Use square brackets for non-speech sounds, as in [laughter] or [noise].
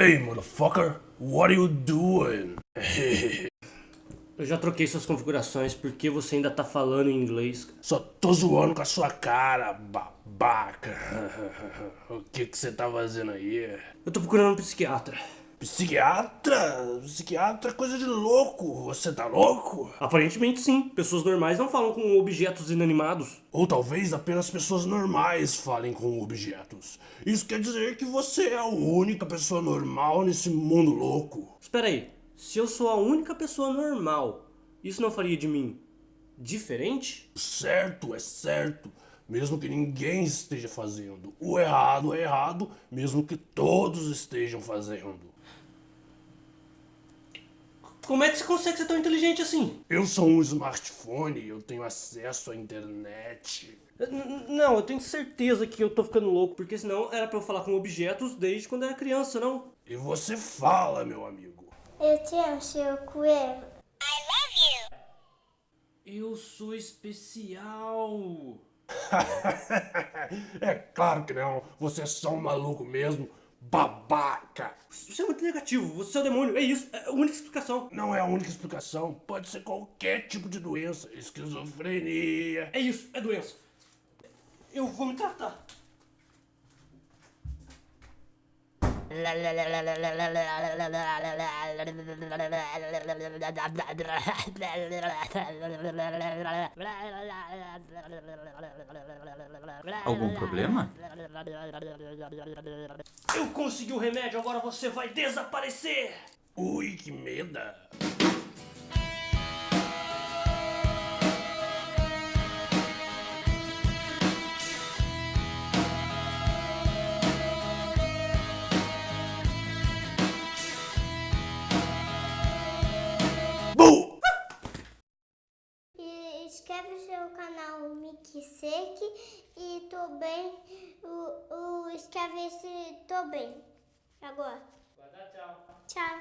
Hey, motherfucker, what are you doing? [laughs] Eu já troquei suas configurações porque você ainda tá falando em inglês. Só tô zoando com a sua cara, babaca. [laughs] O que que você tá fazendo aí? Eu tô procurando um psiquiatra. Psiquiatra? Psiquiatra é coisa de louco. Você tá louco? Aparentemente sim. Pessoas normais não falam com objetos inanimados. Ou talvez apenas pessoas normais falem com objetos. Isso quer dizer que você é a única pessoa normal nesse mundo louco. Espera aí. Se eu sou a única pessoa normal, isso não faria de mim diferente? Certo, é certo. Mesmo que ninguém esteja fazendo. O errado é errado, mesmo que todos estejam fazendo. Como é que você consegue ser tão inteligente assim? Eu sou um smartphone, eu tenho acesso à internet. N não, eu tenho certeza que eu tô ficando louco, porque senão era pra eu falar com objetos desde quando era criança, não? E você fala, meu amigo. Eu te amo, seu coelho. I love you. Eu sou especial. [laughs] é claro que não. Você é só um maluco mesmo. Babaca! Você é muito negativo, você é o demônio, é isso, é a única explicação. Não é a única explicação, pode ser qualquer tipo de doença, esquizofrenia. É isso, é doença. Eu vou me tratar. Algum problema? Eu consegui o remédio, agora você vai desaparecer! Ui, que meda! Inscreve no seu canal Mickey Sek e também o, o inscreve esse também. Agora. tchau. Tchau.